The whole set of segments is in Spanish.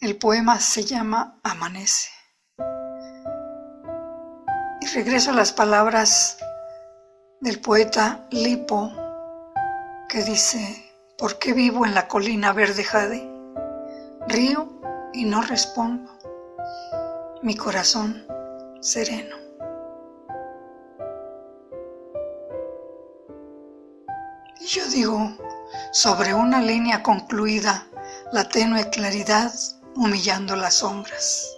El poema se llama Amanece. Y regreso a las palabras del poeta Lipo, que dice, ¿por qué vivo en la colina verde jade? Río y no respondo, mi corazón sereno. Y yo digo, sobre una línea concluida, la tenue claridad humillando las sombras.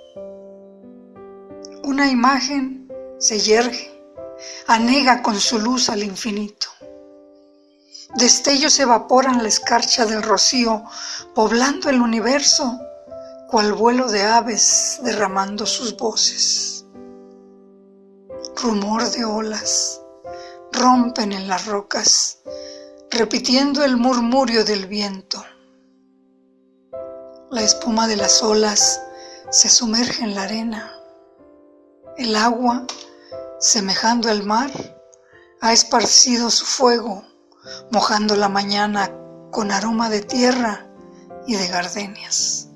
Una imagen se yergue, anega con su luz al infinito. Destellos evaporan la escarcha del rocío, poblando el universo, cual vuelo de aves derramando sus voces. Rumor de olas rompen en las rocas, repitiendo el murmurio del viento. La espuma de las olas se sumerge en la arena. El agua, semejando al mar, ha esparcido su fuego, mojando la mañana con aroma de tierra y de gardenias.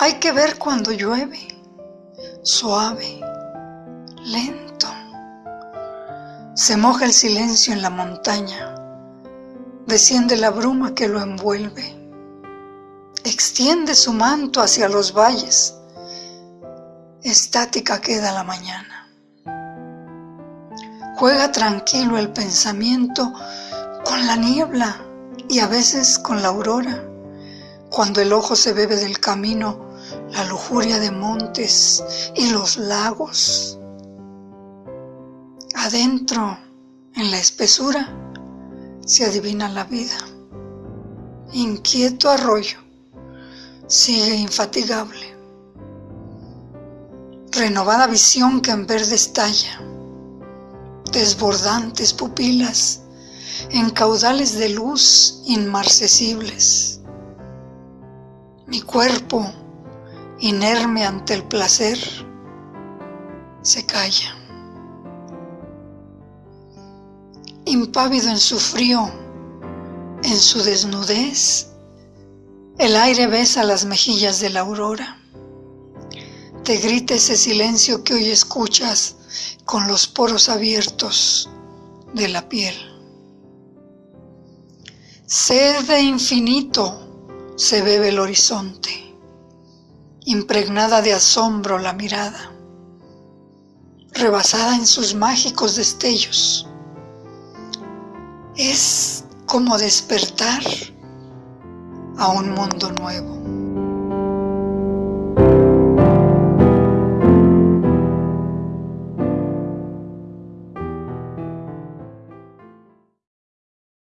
Hay que ver cuando llueve, suave, lento. Se moja el silencio en la montaña, desciende la bruma que lo envuelve, extiende su manto hacia los valles, estática queda la mañana. Juega tranquilo el pensamiento con la niebla y a veces con la aurora, cuando el ojo se bebe del camino la lujuria de montes y los lagos. Adentro, en la espesura, se adivina la vida. Inquieto arroyo, sigue infatigable. Renovada visión que en verde estalla, desbordantes pupilas en caudales de luz inmarcesibles. Mi cuerpo, inerme ante el placer, se calla. Impávido en su frío, en su desnudez, el aire besa las mejillas de la aurora. Te grita ese silencio que hoy escuchas con los poros abiertos de la piel. Sed de infinito se bebe el horizonte impregnada de asombro la mirada, rebasada en sus mágicos destellos. Es como despertar a un mundo nuevo.